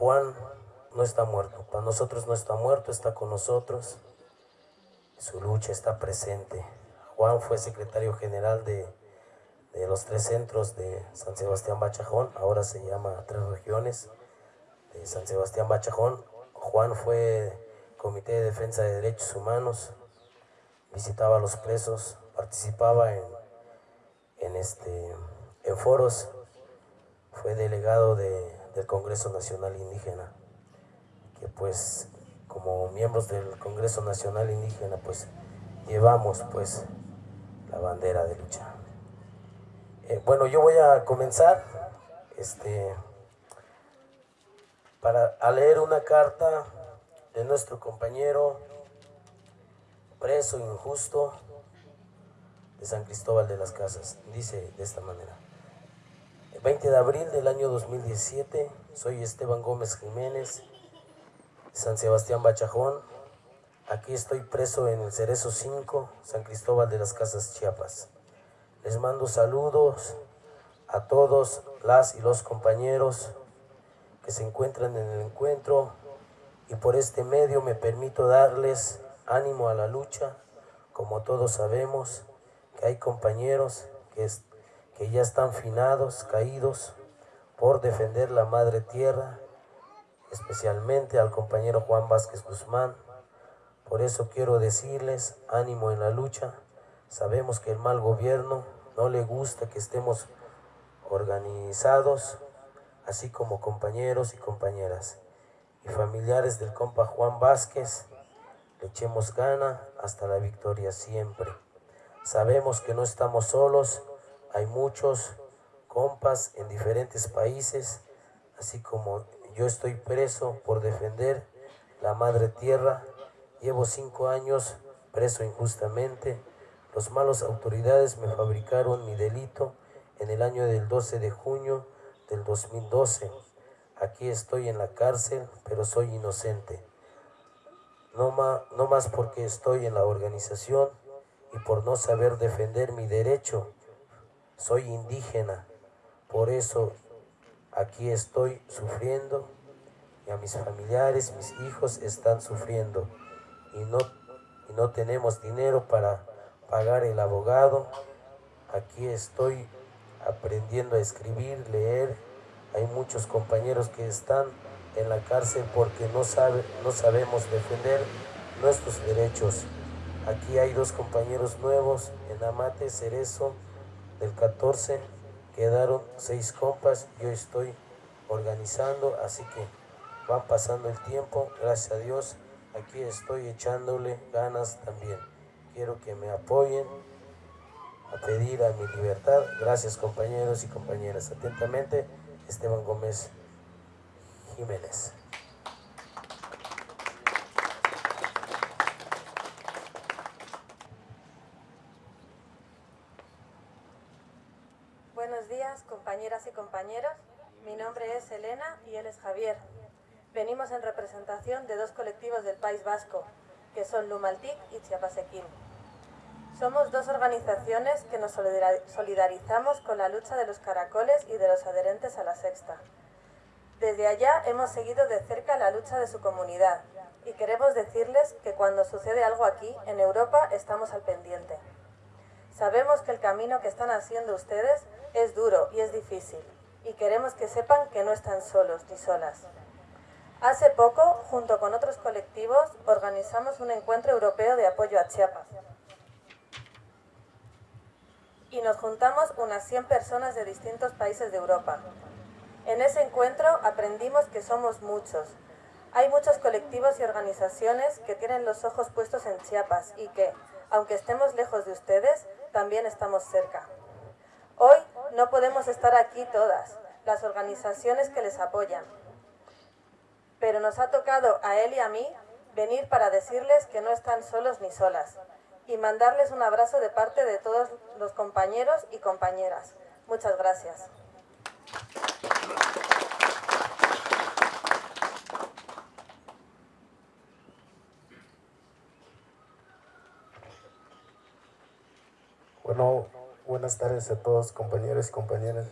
Juan no está muerto, para nosotros no está muerto, está con nosotros, su lucha está presente. Juan fue secretario general de, de los tres centros de San Sebastián Bachajón, ahora se llama Tres Regiones de San Sebastián Bachajón. Juan fue Comité de Defensa de Derechos Humanos, visitaba a los presos, participaba en, en, este, en foros, fue delegado de, del Congreso Nacional Indígena, que pues como miembros del Congreso Nacional Indígena pues llevamos pues la bandera de lucha. Eh, bueno, yo voy a comenzar este, para, a leer una carta de nuestro compañero preso injusto de San Cristóbal de las Casas. Dice de esta manera. El 20 de abril del año 2017, soy Esteban Gómez Jiménez, San Sebastián Bachajón. Aquí estoy preso en el Cerezo 5, San Cristóbal de las Casas, Chiapas. Les mando saludos a todos las y los compañeros que se encuentran en el encuentro y por este medio me permito darles ánimo a la lucha, como todos sabemos que hay compañeros que, que ya están finados, caídos, por defender la madre tierra, especialmente al compañero Juan Vázquez Guzmán. Por eso quiero decirles ánimo en la lucha. Sabemos que el mal gobierno no le gusta que estemos organizados, así como compañeros y compañeras y familiares del compa Juan Vázquez, le echemos gana hasta la victoria siempre. Sabemos que no estamos solos, hay muchos compas en diferentes países, así como yo estoy preso por defender la madre tierra. Llevo cinco años preso injustamente. Los malos autoridades me fabricaron mi delito en el año del 12 de junio del 2012. Aquí estoy en la cárcel, pero soy inocente. No, no más porque estoy en la organización y por no saber defender mi derecho. Soy indígena, por eso aquí estoy sufriendo y a mis familiares, mis hijos están sufriendo y no, y no tenemos dinero para pagar el abogado. Aquí estoy aprendiendo a escribir, leer. Hay muchos compañeros que están en la cárcel porque no, sabe, no sabemos defender nuestros derechos. Aquí hay dos compañeros nuevos en Amate Cerezo del 14 quedaron seis compas, yo estoy organizando, así que va pasando el tiempo, gracias a Dios, aquí estoy echándole ganas también. Quiero que me apoyen a pedir a mi libertad. Gracias compañeros y compañeras. Atentamente, Esteban Gómez Jiménez. compañeras y compañeros. Mi nombre es Elena y él es Javier. Venimos en representación de dos colectivos del País Vasco, que son Lumaltic y Chiapasequín. Somos dos organizaciones que nos solidarizamos con la lucha de los caracoles y de los adherentes a la sexta. Desde allá hemos seguido de cerca la lucha de su comunidad y queremos decirles que cuando sucede algo aquí, en Europa, estamos al pendiente. Sabemos que el camino que están haciendo ustedes es duro y es difícil, y queremos que sepan que no están solos ni solas. Hace poco, junto con otros colectivos, organizamos un encuentro europeo de apoyo a Chiapas. Y nos juntamos unas 100 personas de distintos países de Europa. En ese encuentro aprendimos que somos muchos. Hay muchos colectivos y organizaciones que tienen los ojos puestos en Chiapas y que, aunque estemos lejos de ustedes, también estamos cerca. Hoy no podemos estar aquí todas, las organizaciones que les apoyan. Pero nos ha tocado a él y a mí venir para decirles que no están solos ni solas y mandarles un abrazo de parte de todos los compañeros y compañeras. Muchas gracias. Bueno, Buenas tardes a todos compañeros y compañeras.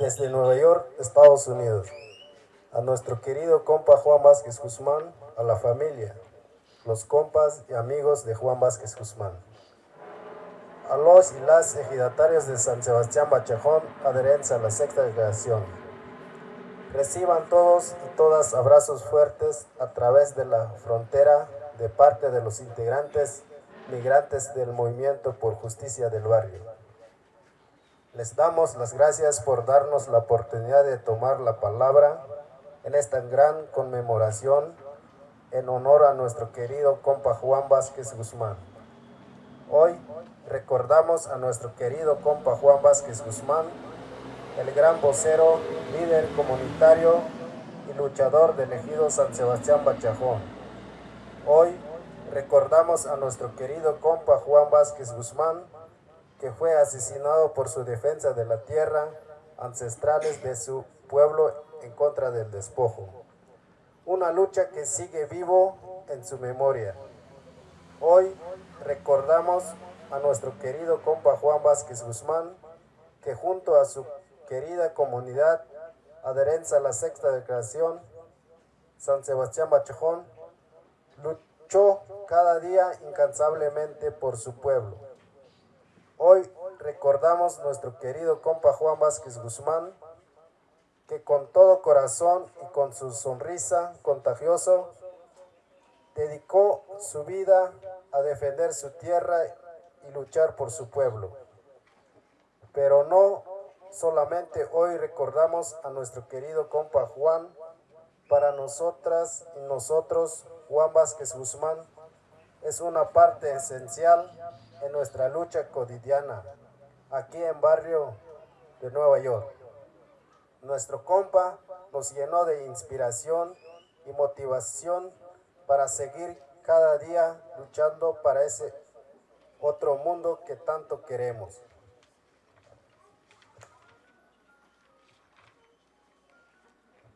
desde Nueva York, Estados Unidos. A nuestro querido compa Juan Vázquez Guzmán, a la familia, los compas y amigos de Juan Vázquez Guzmán. A los y las ejidatarios de San Sebastián Bachajón, adherencia a la sexta declaración. Reciban todos y todas abrazos fuertes a través de la frontera de parte de los integrantes migrantes del Movimiento por Justicia del Barrio. Les damos las gracias por darnos la oportunidad de tomar la palabra en esta gran conmemoración en honor a nuestro querido compa Juan Vázquez Guzmán. Hoy recordamos a nuestro querido compa Juan Vázquez Guzmán, el gran vocero, líder comunitario y luchador del ejido San Sebastián Bachajón. Hoy recordamos a nuestro querido compa Juan Vázquez Guzmán, que fue asesinado por su defensa de la tierra ancestrales de su pueblo en contra del despojo. Una lucha que sigue vivo en su memoria. Hoy recordamos a nuestro querido compa Juan Vázquez Guzmán, que junto a su querida comunidad adherencia a la sexta declaración, San Sebastián Bachajón, luchó cada día incansablemente por su pueblo. Hoy recordamos nuestro querido compa Juan Vázquez Guzmán, que con todo corazón y con su sonrisa contagioso, dedicó su vida a defender su tierra y luchar por su pueblo. Pero no solamente hoy recordamos a nuestro querido compa Juan, para nosotras y nosotros, Juan Vázquez Guzmán, es una parte esencial en nuestra lucha cotidiana aquí en barrio de Nueva York. Nuestro compa nos llenó de inspiración y motivación para seguir cada día luchando para ese otro mundo que tanto queremos.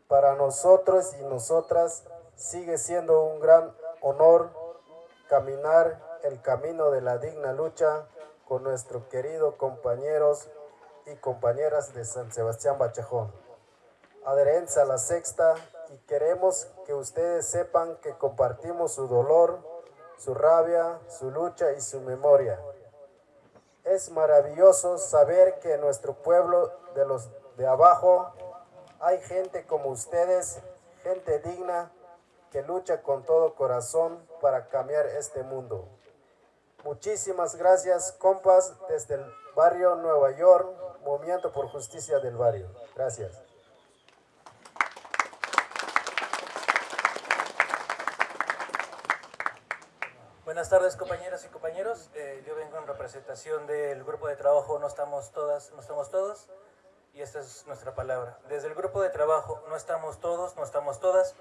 Para nosotros y nosotras sigue siendo un gran honor caminar el camino de la digna lucha con nuestros queridos compañeros y compañeras de San Sebastián Bachajón. Adherencia a la sexta y queremos que ustedes sepan que compartimos su dolor, su rabia, su lucha y su memoria. Es maravilloso saber que en nuestro pueblo de los de abajo hay gente como ustedes, gente digna, lucha con todo corazón para cambiar este mundo. Muchísimas gracias, compas, desde el barrio Nueva York, Movimiento por Justicia del Barrio. Gracias. Buenas tardes compañeras y compañeros, eh, yo vengo en representación del grupo de trabajo No estamos todas, no estamos todos y esta es nuestra palabra. Desde el grupo de trabajo No estamos todos, no estamos todas,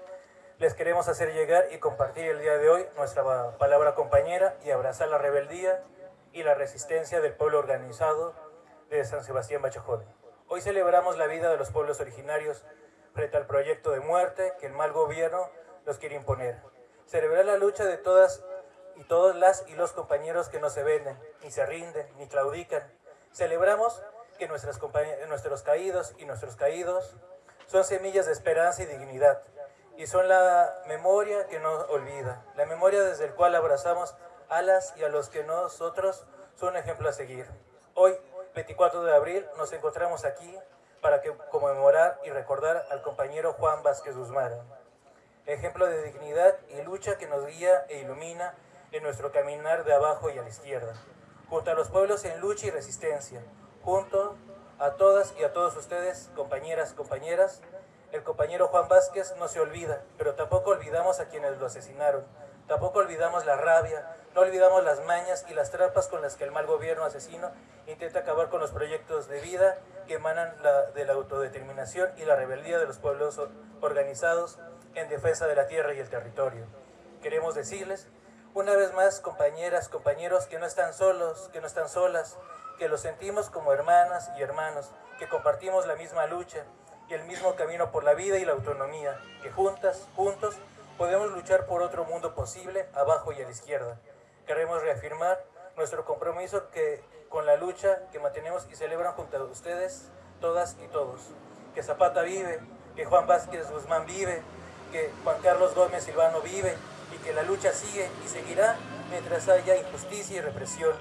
les queremos hacer llegar y compartir el día de hoy nuestra palabra compañera y abrazar la rebeldía y la resistencia del pueblo organizado de San Sebastián Bachajón. Hoy celebramos la vida de los pueblos originarios frente al proyecto de muerte que el mal gobierno los quiere imponer. Celebrar la lucha de todas y todas las y los compañeros que no se venden, ni se rinden, ni claudican. Celebramos que nuestras nuestros caídos y nuestros caídos son semillas de esperanza y dignidad y son la memoria que no olvida, la memoria desde el cual abrazamos a las y a los que nosotros son ejemplo a seguir. Hoy, 24 de abril, nos encontramos aquí para que, conmemorar y recordar al compañero Juan Vázquez Guzmán, ejemplo de dignidad y lucha que nos guía e ilumina en nuestro caminar de abajo y a la izquierda, junto a los pueblos en lucha y resistencia, junto a todas y a todos ustedes, compañeras, compañeras, el compañero Juan Vázquez no se olvida, pero tampoco olvidamos a quienes lo asesinaron. Tampoco olvidamos la rabia, no olvidamos las mañas y las trampas con las que el mal gobierno asesino intenta acabar con los proyectos de vida que emanan de la autodeterminación y la rebeldía de los pueblos organizados en defensa de la tierra y el territorio. Queremos decirles, una vez más, compañeras, compañeros, que no están solos, que no están solas, que los sentimos como hermanas y hermanos, que compartimos la misma lucha, y el mismo camino por la vida y la autonomía, que juntas, juntos, podemos luchar por otro mundo posible, abajo y a la izquierda. Queremos reafirmar nuestro compromiso que, con la lucha que mantenemos y celebran junto a ustedes todas y todos. Que Zapata vive, que Juan Vázquez Guzmán vive, que Juan Carlos Gómez Silvano vive y que la lucha sigue y seguirá mientras haya injusticia y represión.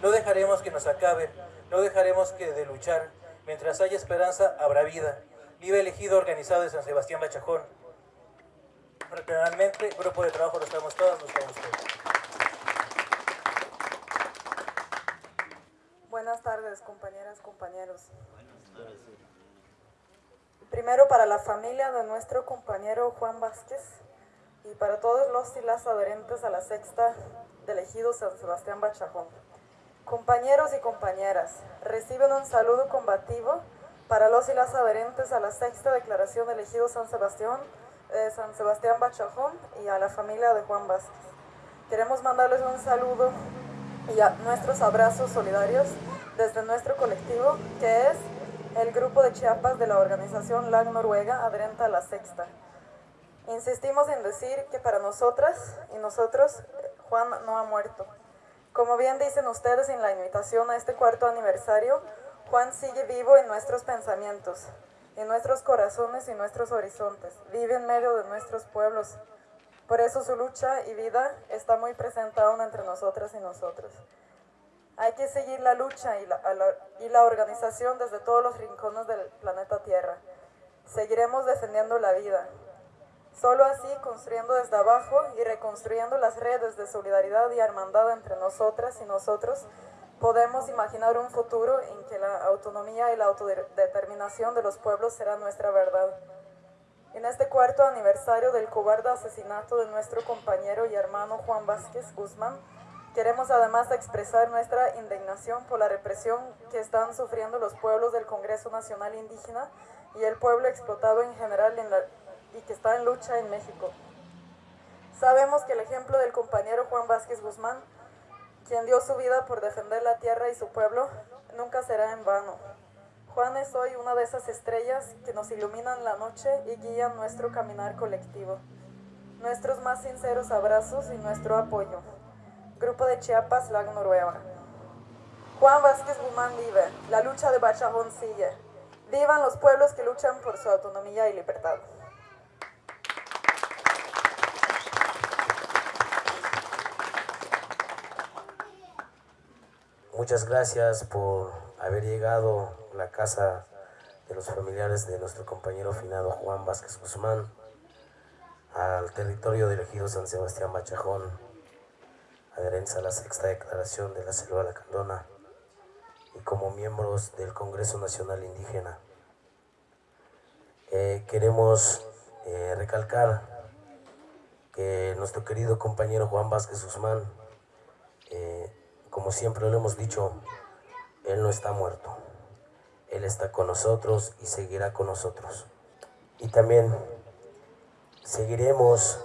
No dejaremos que nos acabe, no dejaremos que de luchar. Mientras haya esperanza, habrá vida. Vive elegido organizado de San Sebastián Bachajón. Realmente, grupo de trabajo lo estamos todos, lo estamos todos. Buenas tardes, compañeras, compañeros. Primero para la familia de nuestro compañero Juan Vázquez y para todos los y las adherentes a la sexta del ejido San Sebastián Bachajón. Compañeros y compañeras, reciben un saludo combativo para los y las adherentes a la sexta declaración del ejido San Sebastián, eh, San Sebastián Bachajón y a la familia de Juan Vázquez. Queremos mandarles un saludo y a nuestros abrazos solidarios desde nuestro colectivo, que es el grupo de Chiapas de la organización LAG Noruega adherente a la sexta. Insistimos en decir que para nosotras y nosotros Juan no ha muerto. Como bien dicen ustedes en la invitación a este cuarto aniversario, Juan sigue vivo en nuestros pensamientos, en nuestros corazones y nuestros horizontes. Vive en medio de nuestros pueblos. Por eso su lucha y vida está muy presente aún entre nosotras y nosotros. Hay que seguir la lucha y la, y la organización desde todos los rincones del planeta Tierra. Seguiremos defendiendo la vida. Solo así, construyendo desde abajo y reconstruyendo las redes de solidaridad y hermandad entre nosotras y nosotros, podemos imaginar un futuro en que la autonomía y la autodeterminación de los pueblos será nuestra verdad. En este cuarto aniversario del cobarde asesinato de nuestro compañero y hermano Juan Vázquez Guzmán, Queremos además expresar nuestra indignación por la represión que están sufriendo los pueblos del Congreso Nacional Indígena y el pueblo explotado en general y que está en lucha en México. Sabemos que el ejemplo del compañero Juan Vázquez Guzmán, quien dio su vida por defender la tierra y su pueblo, nunca será en vano. Juan es hoy una de esas estrellas que nos iluminan la noche y guían nuestro caminar colectivo. Nuestros más sinceros abrazos y nuestro apoyo. Grupo de Chiapas, Lago Noruega. Juan Vázquez Guzmán vive, la lucha de Bachajón sigue. Vivan los pueblos que luchan por su autonomía y libertad. Muchas gracias por haber llegado a la casa de los familiares de nuestro compañero finado Juan Vázquez Guzmán al territorio del ejido San Sebastián Bachajón adherencia a la sexta declaración de la Selva Lacandona y como miembros del Congreso Nacional Indígena. Eh, queremos eh, recalcar que nuestro querido compañero Juan Vázquez Guzmán, eh, como siempre lo hemos dicho, él no está muerto. Él está con nosotros y seguirá con nosotros. Y también seguiremos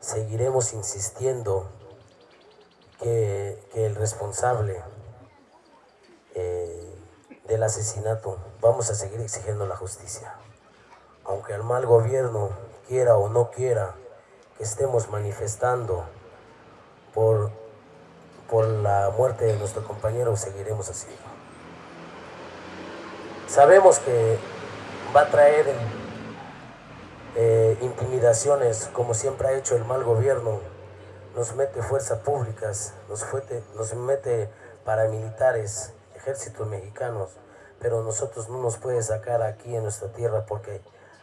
seguiremos insistiendo que, el responsable eh, del asesinato, vamos a seguir exigiendo la justicia. Aunque el mal gobierno quiera o no quiera que estemos manifestando por, por la muerte de nuestro compañero, seguiremos haciendo. Sabemos que va a traer eh, intimidaciones, como siempre ha hecho el mal gobierno, nos mete fuerzas públicas, nos, nos mete paramilitares, ejércitos mexicanos, pero nosotros no nos puede sacar aquí en nuestra tierra porque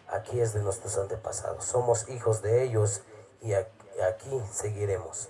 aquí es de nuestros antepasados. Somos hijos de ellos y aquí seguiremos.